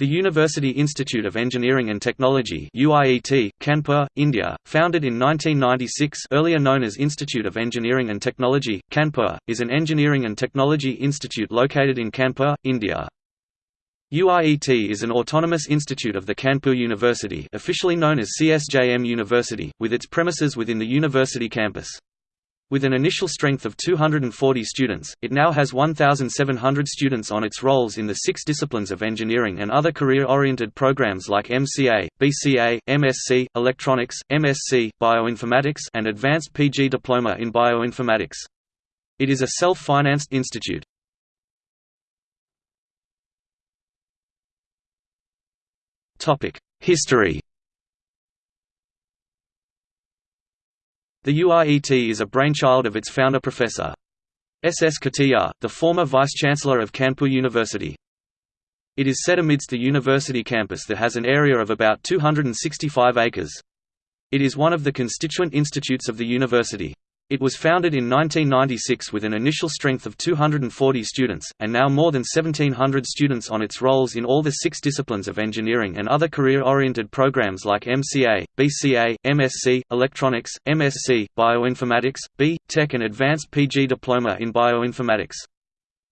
The University Institute of Engineering and Technology UIET, Kanpur, India, founded in 1996 earlier known as Institute of Engineering and Technology, Kanpur, is an engineering and technology institute located in Kanpur, India. UIET is an autonomous institute of the Kanpur University officially known as CSJM University, with its premises within the university campus. With an initial strength of 240 students, it now has 1,700 students on its rolls in the six disciplines of engineering and other career-oriented programs like MCA, BCA, MSc, Electronics, MSc, Bioinformatics and Advanced PG Diploma in Bioinformatics. It is a self-financed institute. History The UIET is a brainchild of its founder Professor. S. S. Katiyar, the former Vice-Chancellor of Kanpur University. It is set amidst the university campus that has an area of about 265 acres. It is one of the constituent institutes of the university. It was founded in 1996 with an initial strength of 240 students, and now more than 1,700 students on its rolls in all the six disciplines of engineering and other career-oriented programs like MCA, BCA, MSc, Electronics, MSc, Bioinformatics, B. Tech and Advanced PG Diploma in Bioinformatics.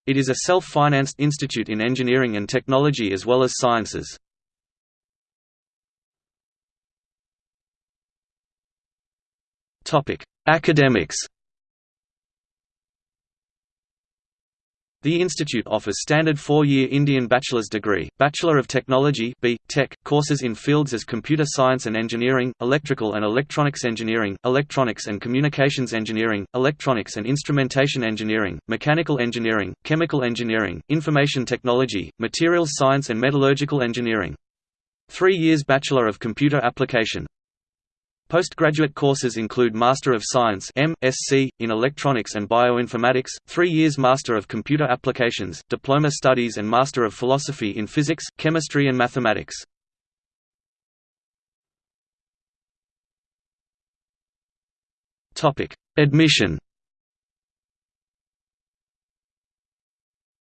It is a self-financed institute in engineering and technology as well as sciences. Topic: Academics The institute offers standard four-year Indian bachelor's degree, Bachelor of Technology B. Tech, courses in fields as computer science and engineering, electrical and electronics engineering, electronics and communications engineering, electronics and instrumentation engineering, mechanical engineering, chemical engineering, information technology, materials science and metallurgical engineering. Three years Bachelor of Computer Application Postgraduate courses include Master of Science M.Sc. in Electronics and Bioinformatics, three years Master of Computer Applications, Diploma Studies and Master of Philosophy in Physics, Chemistry and Mathematics. Admission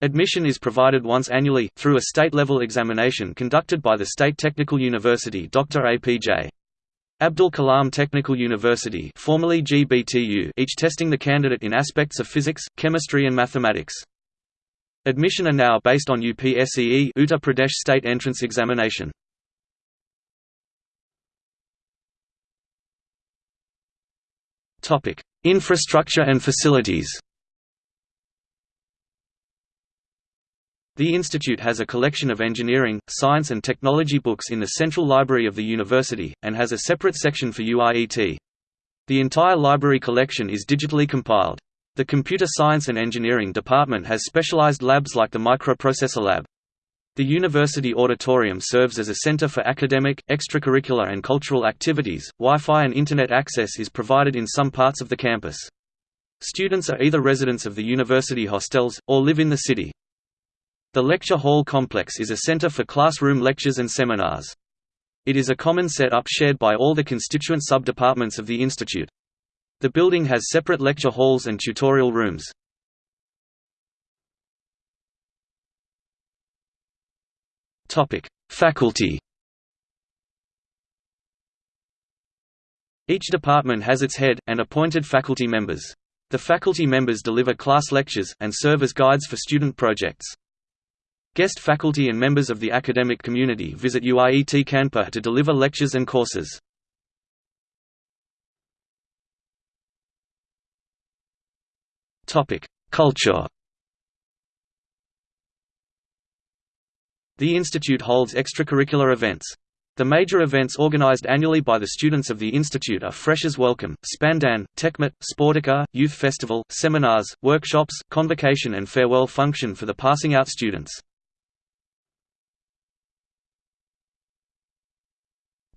Admission is provided once annually, through a state-level examination conducted by the State Technical University Dr. APJ. Abdul Kalam Technical University formerly GBTU each testing the candidate in aspects of physics, chemistry and mathematics. Admission are now based on UPSEE Uttar Pradesh State Entrance Examination. Infrastructure and facilities The institute has a collection of engineering, science and technology books in the Central Library of the university, and has a separate section for UIET. The entire library collection is digitally compiled. The Computer Science and Engineering department has specialized labs like the Microprocessor Lab. The university auditorium serves as a center for academic, extracurricular and cultural activities. Wi-Fi and internet access is provided in some parts of the campus. Students are either residents of the university hostels, or live in the city. The lecture hall complex is a center for classroom lectures and seminars. It is a common set-up shared by all the constituent sub-departments of the institute. The building has separate lecture halls and tutorial rooms. Faculty Each department has its head, and appointed faculty members. The faculty members deliver class lectures, and serve as guides for student projects. Guest faculty and members of the academic community visit UIET Kanpur to deliver lectures and courses. Culture The institute holds extracurricular events. The major events organized annually by the students of the institute are Freshers Welcome, Spandan, Techmeet, Sportica, Youth Festival, seminars, workshops, convocation and farewell function for the passing out students.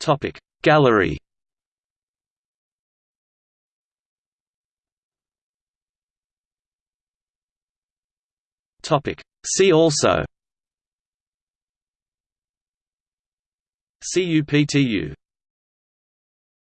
Topic. Gallery. Topic. See also. CUPTU